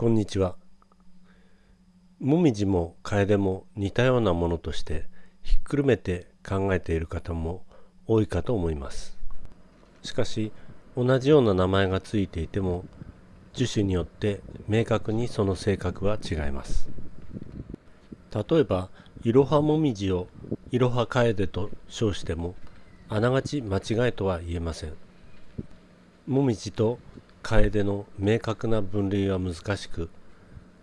こんにちは。もみじも楓も似たようなものとしてひっくるめて考えている方も多いかと思います。しかし同じような名前がついていても樹種によって明確にその性格は違います。例えばいろはもみじをいろは楓と称してもあながち間違いとは言えません。もみじと楓の明確な分類は難しく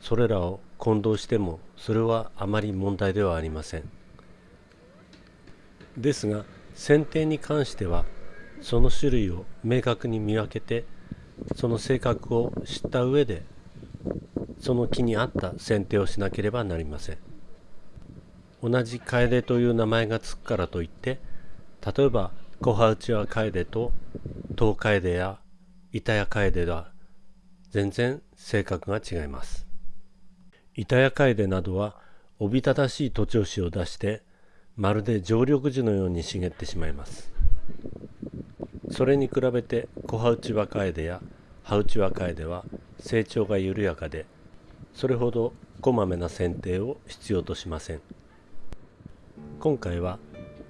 それらを混同してもそれはあまり問題ではありません。ですが剪定に関してはその種類を明確に見分けてその性格を知った上でその木に合った剪定をしなければなりません。同じ楓という名前がつくからといって例えば小葉内は楓と東楓や板谷楓は全然性格が違います。板谷楓などはおびただしい徒長枝を出してまるで常緑樹のように茂ってしまいます。それに比べて小葉内若楓や葉内若楓は成長が緩やかでそれほどこまめな剪定を必要としません。今回は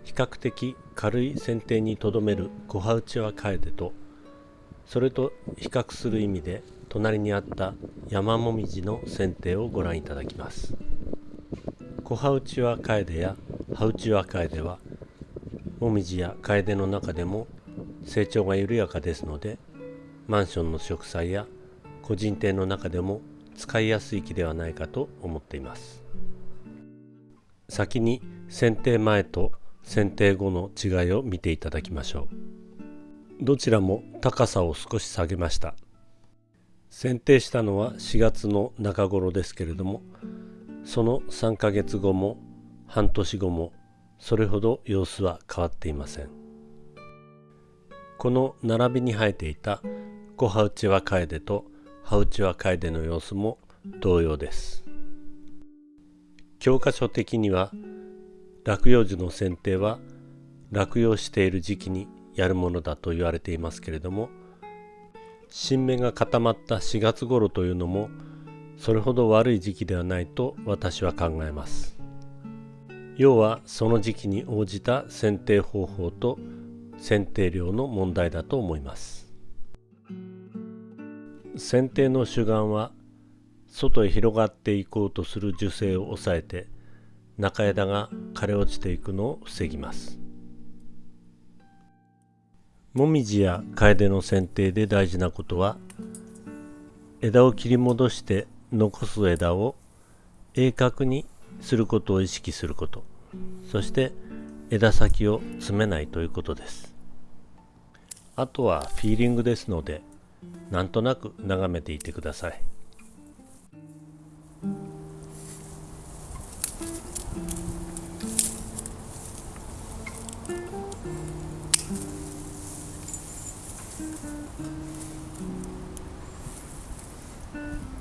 比較的軽い剪定にとどめる小葉内若楓とそれと比較する意味で隣にあった山もみじの剪定をご覧いただきます。小葉内は楓や葉内は楓はもみじや楓の中でも成長が緩やかですのでマンションの植栽や個人店の中でも使いやすい木ではないかと思っています。先に剪定前と剪定後の違いを見ていただきましょう。どちらも高さを少し下げました。剪定したのは4月の中頃ですけれどもその3ヶ月後も半年後もそれほど様子は変わっていません。この並びに生えていた小葉内は楓と葉内は楓の様子も同様です。教科書的には落葉樹の剪定は落葉している時期にやるものだと言われていますけれども新芽が固まった4月頃というのもそれほど悪い時期ではないと私は考えます。要はその時期に応じた剪定方法と剪定量の問題だと思います。剪定の主眼は外へ広がっていこうとする樹勢を抑えて中枝が枯れ落ちていくのを防ぎます。もみじや楓の剪定で大事なことは枝を切り戻して残す枝を鋭角にすることを意識することそして枝先を詰めないということです。あとはフィーリングですのでなんとなく眺めていてください。うん。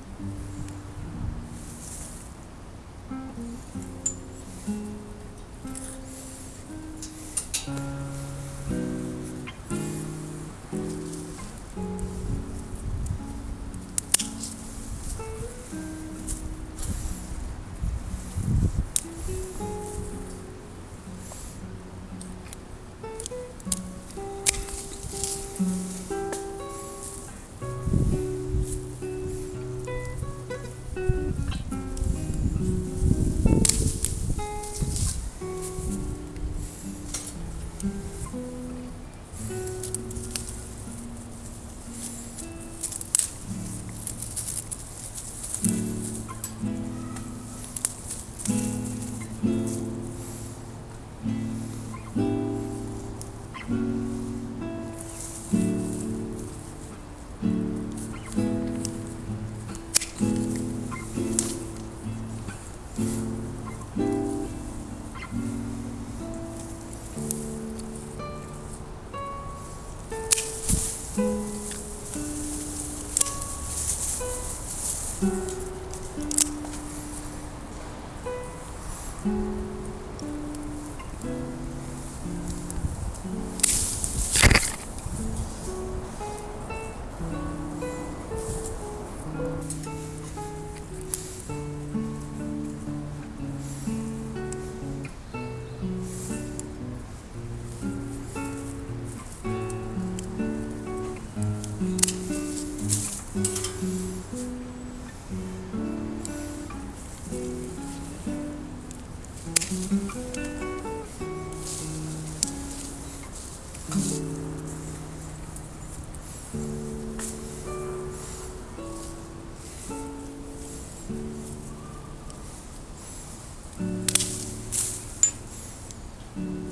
Mm-hmm.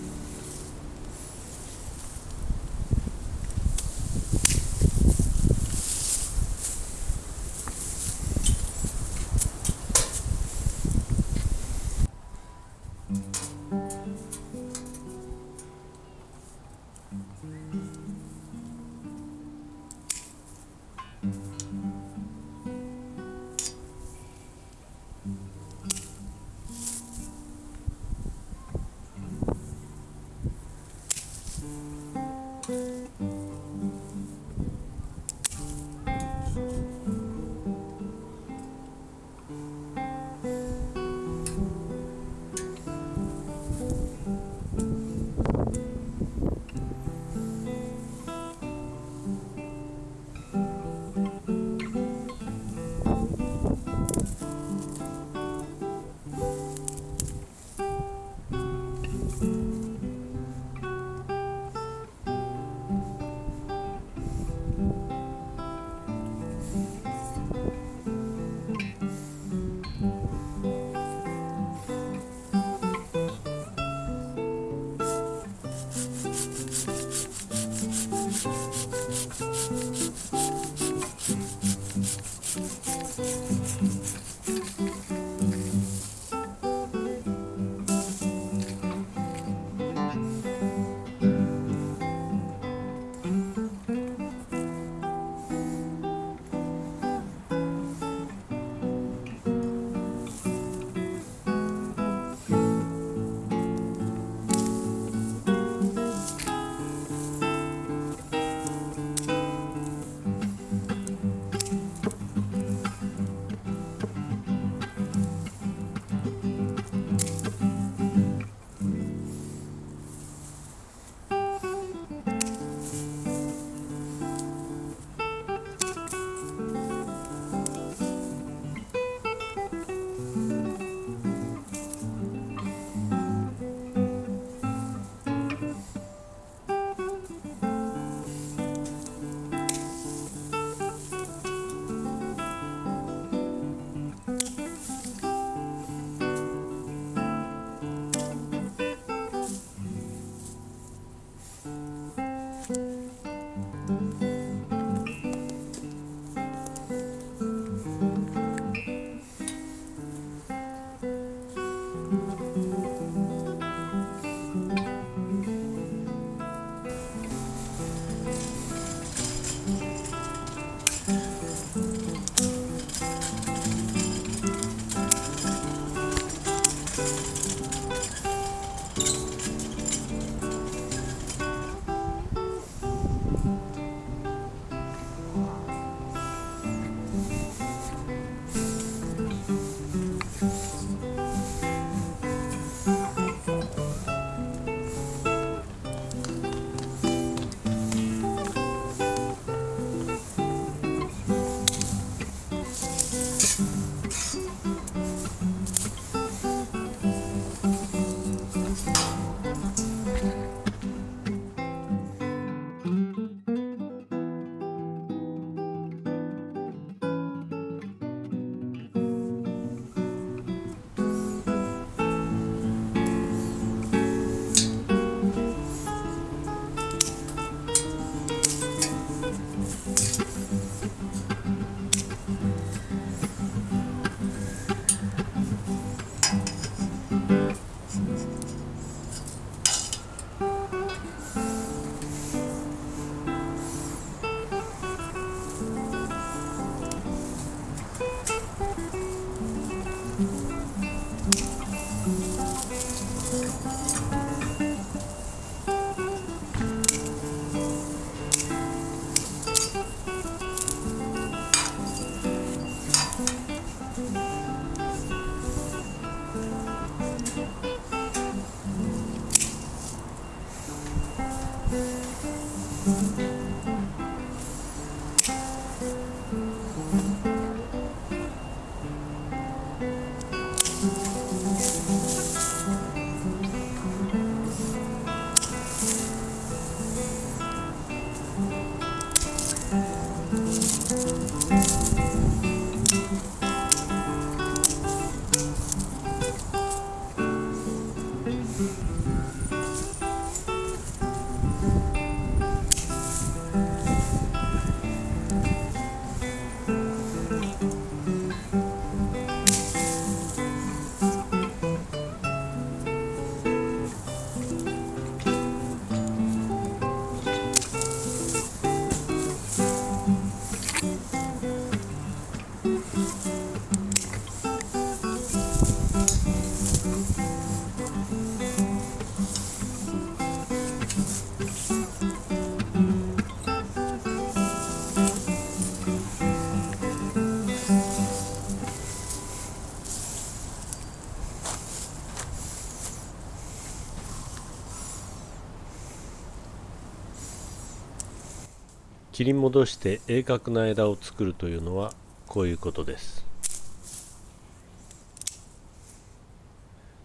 切り戻して鋭角な枝を作るというのはこういうことです。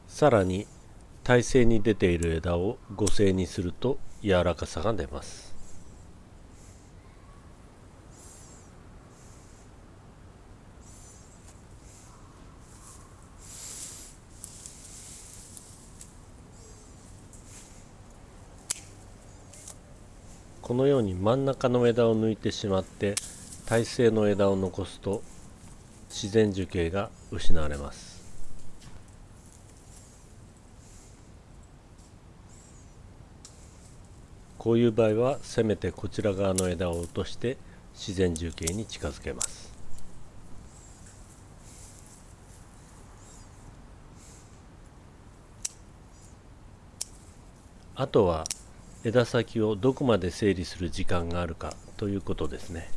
さらに耐性に出ている枝を五性にすると柔らかさが出ます。このように真ん中の枝を抜いてしまって体勢の枝を残すと自然樹形が失われます。こういう場合はせめてこちら側の枝を落として自然樹形に近づけます。あとは枝先をどこまで整理する時間があるかということですね。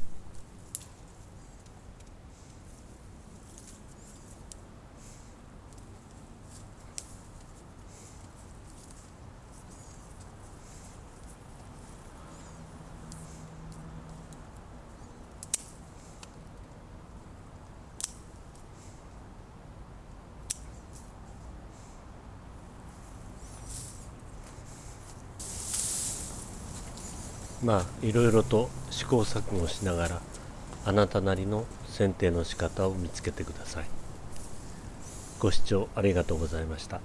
まあいろいろと試行錯誤しながらあなたなりの剪定の仕方を見つけてください。ご視聴ありがとうございました。